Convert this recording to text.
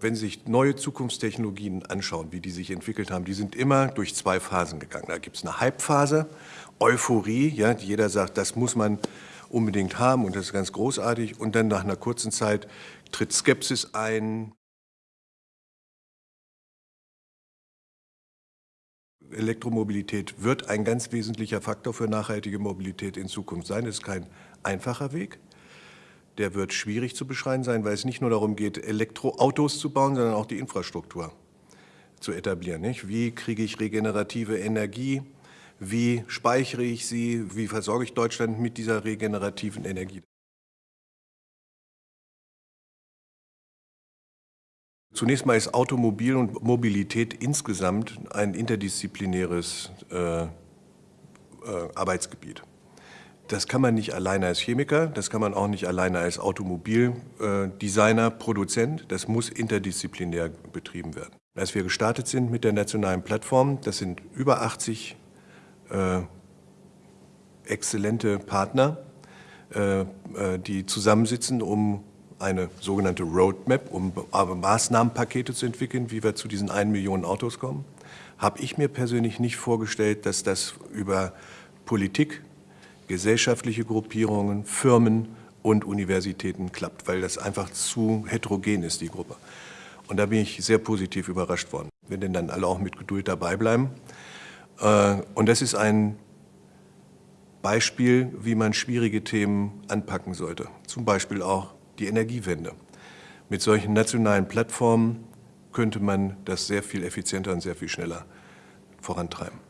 Wenn Sie sich neue Zukunftstechnologien anschauen, wie die sich entwickelt haben, die sind immer durch zwei Phasen gegangen. Da gibt es eine Hype-Phase, Euphorie, ja, jeder sagt, das muss man unbedingt haben und das ist ganz großartig. Und dann nach einer kurzen Zeit tritt Skepsis ein. Elektromobilität wird ein ganz wesentlicher Faktor für nachhaltige Mobilität in Zukunft sein. Das ist kein einfacher Weg der wird schwierig zu beschreiben sein, weil es nicht nur darum geht, Elektroautos zu bauen, sondern auch die Infrastruktur zu etablieren. Nicht? Wie kriege ich regenerative Energie? Wie speichere ich sie? Wie versorge ich Deutschland mit dieser regenerativen Energie? Zunächst mal ist Automobil und Mobilität insgesamt ein interdisziplinäres äh, äh, Arbeitsgebiet. Das kann man nicht alleine als Chemiker, das kann man auch nicht alleine als Automobildesigner, Produzent. Das muss interdisziplinär betrieben werden. Als wir gestartet sind mit der nationalen Plattform, das sind über 80 äh, exzellente Partner, äh, äh, die zusammensitzen, um eine sogenannte Roadmap, um Maßnahmenpakete zu entwickeln, wie wir zu diesen 1 Million Autos kommen, habe ich mir persönlich nicht vorgestellt, dass das über Politik gesellschaftliche Gruppierungen, Firmen und Universitäten klappt, weil das einfach zu heterogen ist, die Gruppe. Und da bin ich sehr positiv überrascht worden, wenn denn dann alle auch mit Geduld dabei bleiben. Äh, und das ist ein Beispiel, wie man schwierige Themen anpacken sollte. Zum Beispiel auch die Energiewende. Mit solchen nationalen Plattformen könnte man das sehr viel effizienter und sehr viel schneller vorantreiben.